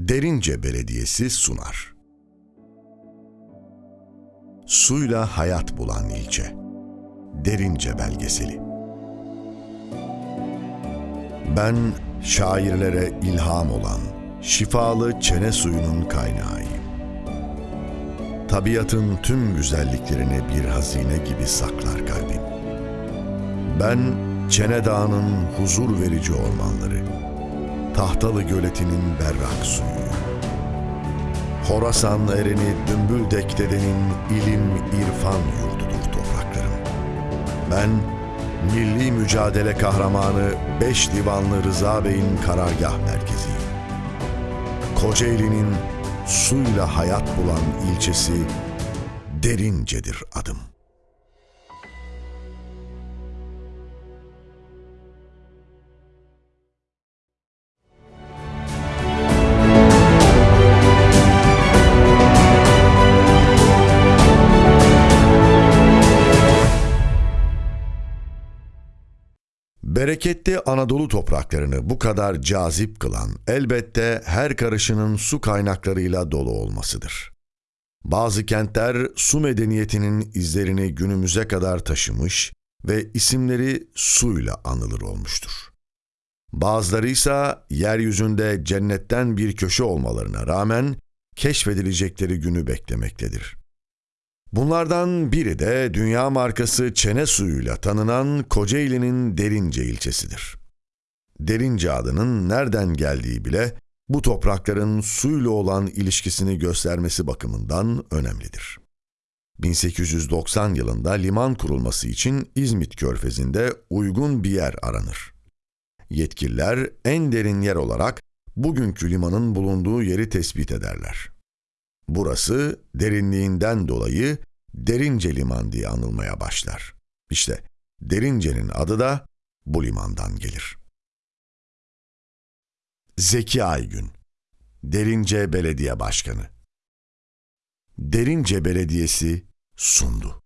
Derince Belediyesi sunar. Suyla hayat bulan ilçe. Derince belgeseli. Ben şairlere ilham olan şifalı çene suyunun kaynağıyım. Tabiatın tüm güzelliklerini bir hazine gibi saklar kalbim. Ben Çene Dağı'nın huzur verici ormanları, Tahtalı Göleti'nin berrak suyu, Horasan ereni Dümbüldek dedenin ilim irfan yurdudur topraklarım. Ben milli mücadele kahramanı Beş Divanlı Rıza Bey'in karargah merkeziyim. Kocaeli'nin suyla hayat bulan ilçesi Derince'dir adım. Bereketli Anadolu topraklarını bu kadar cazip kılan elbette her karışının su kaynaklarıyla dolu olmasıdır. Bazı kentler su medeniyetinin izlerini günümüze kadar taşımış ve isimleri suyla anılır olmuştur. Bazıları ise yeryüzünde cennetten bir köşe olmalarına rağmen keşfedilecekleri günü beklemektedir. Bunlardan biri de dünya markası çene suyuyla tanınan Kocaeli'nin Derince ilçesidir. Derince adının nereden geldiği bile bu toprakların suyla olan ilişkisini göstermesi bakımından önemlidir. 1890 yılında liman kurulması için İzmit Körfezi'nde uygun bir yer aranır. Yetkililer en derin yer olarak bugünkü limanın bulunduğu yeri tespit ederler. Burası derinliğinden dolayı Derince Liman diye anılmaya başlar. İşte Derince'nin adı da bu limandan gelir. Zeki Aygün Derince Belediye Başkanı Derince Belediyesi sundu.